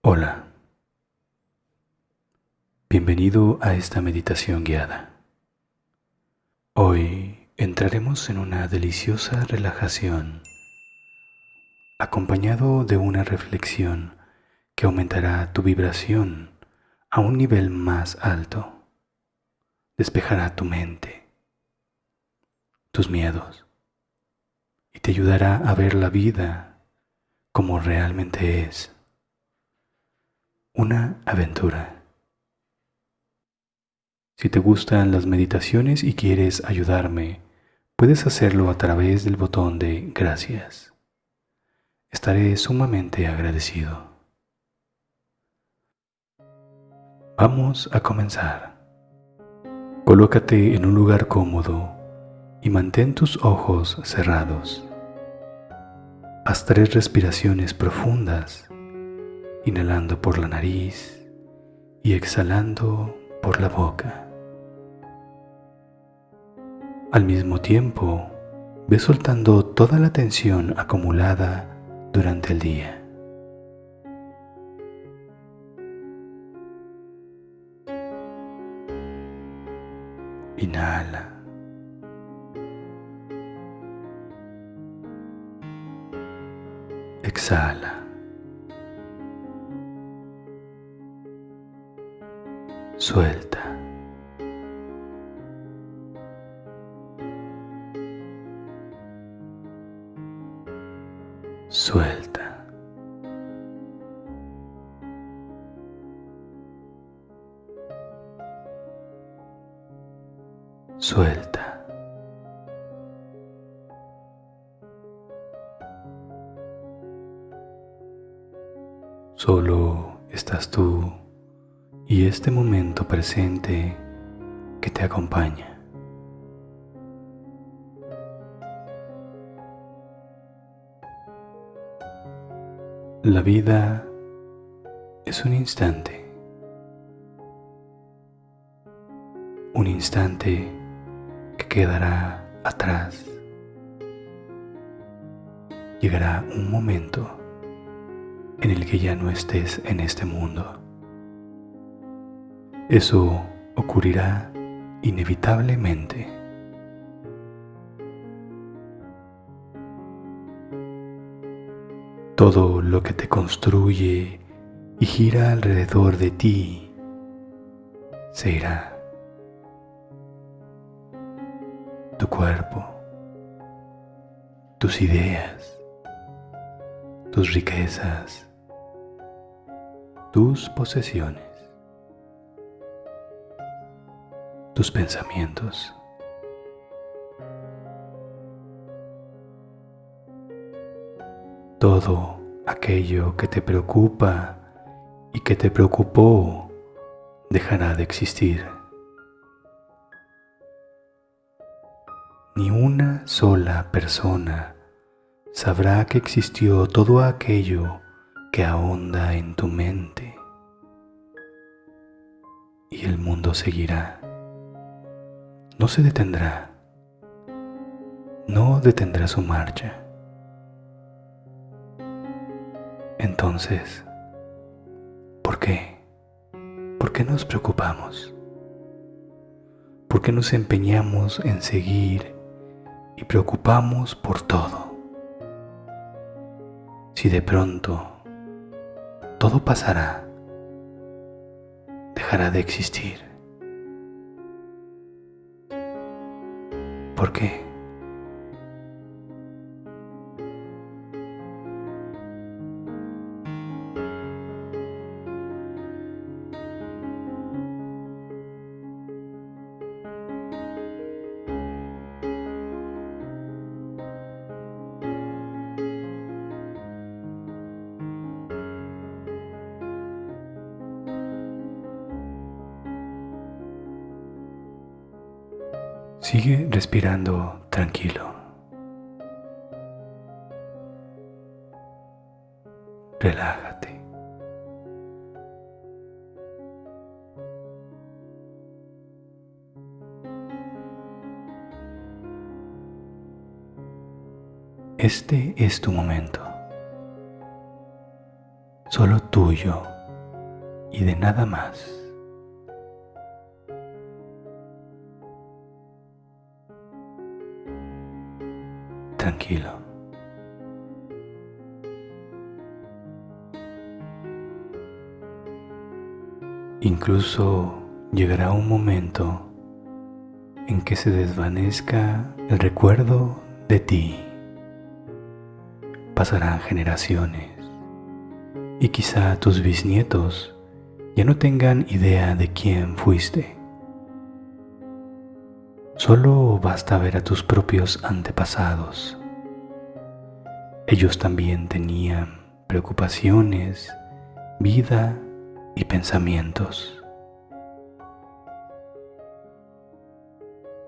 Hola, bienvenido a esta meditación guiada. Hoy entraremos en una deliciosa relajación acompañado de una reflexión que aumentará tu vibración a un nivel más alto, despejará tu mente, tus miedos y te ayudará a ver la vida como realmente es una aventura. Si te gustan las meditaciones y quieres ayudarme, puedes hacerlo a través del botón de gracias. Estaré sumamente agradecido. Vamos a comenzar. Colócate en un lugar cómodo y mantén tus ojos cerrados. Haz tres respiraciones profundas inhalando por la nariz y exhalando por la boca. Al mismo tiempo, ve soltando toda la tensión acumulada durante el día. Inhala. Exhala. Suelta. Suelta. Suelta. Solo estás tú y este momento presente que te acompaña. La vida es un instante, un instante que quedará atrás. Llegará un momento en el que ya no estés en este mundo. Eso ocurrirá inevitablemente. Todo lo que te construye y gira alrededor de ti se irá. Tu cuerpo, tus ideas, tus riquezas, tus posesiones. Tus pensamientos. Todo aquello que te preocupa y que te preocupó dejará de existir. Ni una sola persona sabrá que existió todo aquello que ahonda en tu mente. Y el mundo seguirá no se detendrá, no detendrá su marcha. Entonces, ¿por qué? ¿Por qué nos preocupamos? ¿Por qué nos empeñamos en seguir y preocupamos por todo? Si de pronto todo pasará, dejará de existir. ¿Por qué? Sigue respirando tranquilo. Relájate. Este es tu momento. solo tuyo y de nada más. Tranquilo. Incluso llegará un momento en que se desvanezca el recuerdo de ti. Pasarán generaciones y quizá tus bisnietos ya no tengan idea de quién fuiste. Solo basta ver a tus propios antepasados. Ellos también tenían preocupaciones, vida y pensamientos.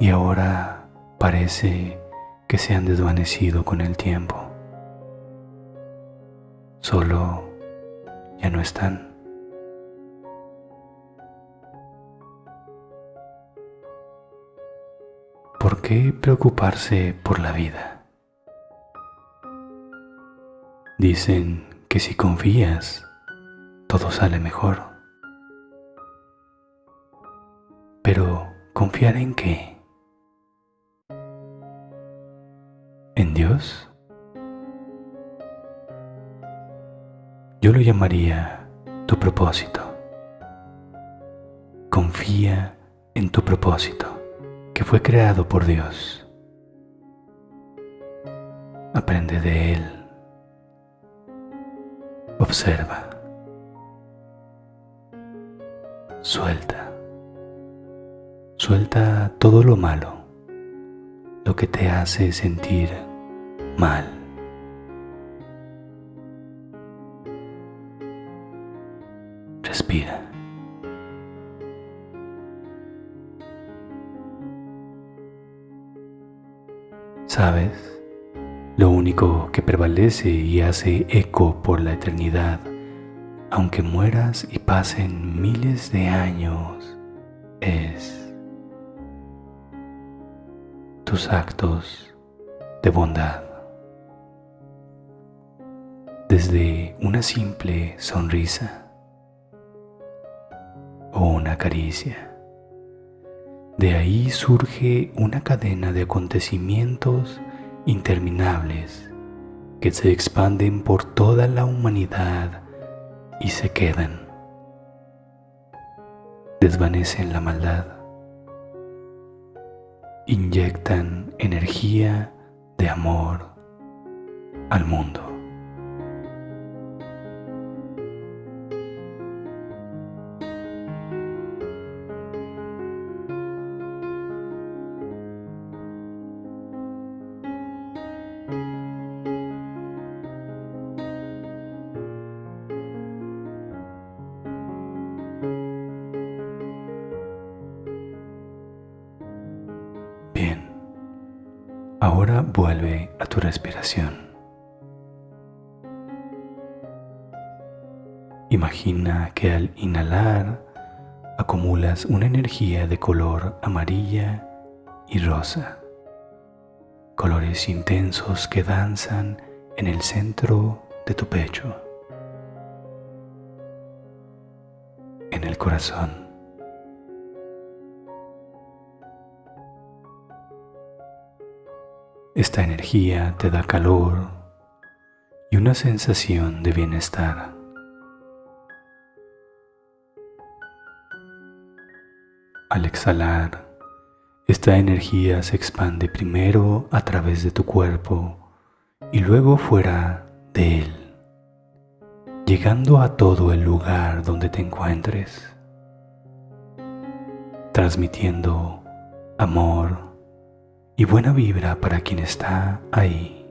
Y ahora parece que se han desvanecido con el tiempo. Solo ya no están. ¿Por qué preocuparse por la vida? Dicen que si confías, todo sale mejor. Pero ¿confiar en qué? ¿En Dios? Yo lo llamaría tu propósito. Confía en tu propósito que fue creado por Dios. Aprende de Él. Observa. Suelta. Suelta todo lo malo, lo que te hace sentir mal. Respira. ¿Sabes? Lo único que prevalece y hace eco por la eternidad, aunque mueras y pasen miles de años, es tus actos de bondad. Desde una simple sonrisa o una caricia de ahí surge una cadena de acontecimientos interminables que se expanden por toda la humanidad y se quedan. Desvanecen la maldad. Inyectan energía de amor al mundo. Ahora vuelve a tu respiración. Imagina que al inhalar acumulas una energía de color amarilla y rosa, colores intensos que danzan en el centro de tu pecho, en el corazón. Esta energía te da calor y una sensación de bienestar. Al exhalar, esta energía se expande primero a través de tu cuerpo y luego fuera de él, llegando a todo el lugar donde te encuentres, transmitiendo amor, y buena vibra para quien está ahí.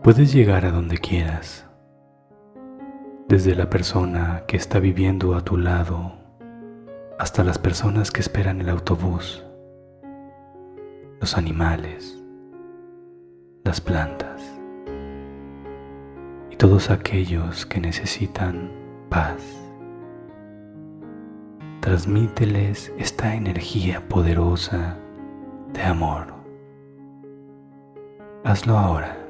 Puedes llegar a donde quieras, desde la persona que está viviendo a tu lado hasta las personas que esperan el autobús, los animales, las plantas y todos aquellos que necesitan paz transmíteles esta energía poderosa de amor. Hazlo ahora.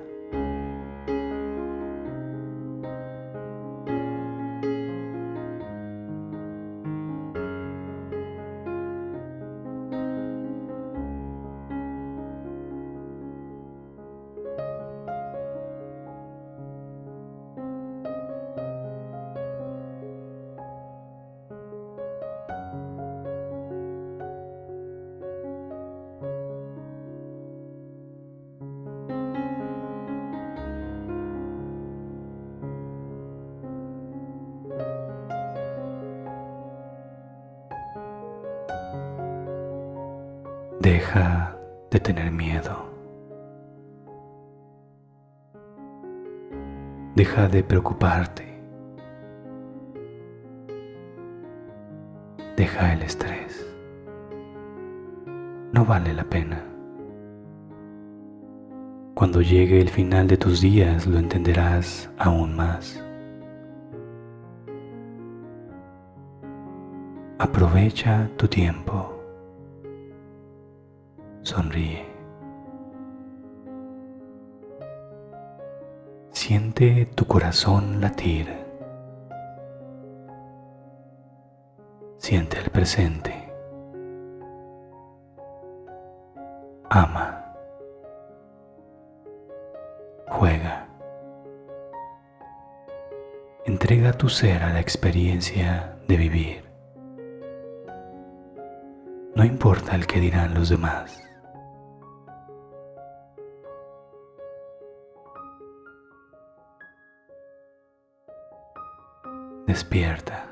Deja de tener miedo. Deja de preocuparte. Deja el estrés. No vale la pena. Cuando llegue el final de tus días lo entenderás aún más. Aprovecha tu tiempo. Sonríe. Siente tu corazón latir. Siente el presente. Ama. Juega. Entrega tu ser a la experiencia de vivir. No importa el que dirán los demás. Despierta.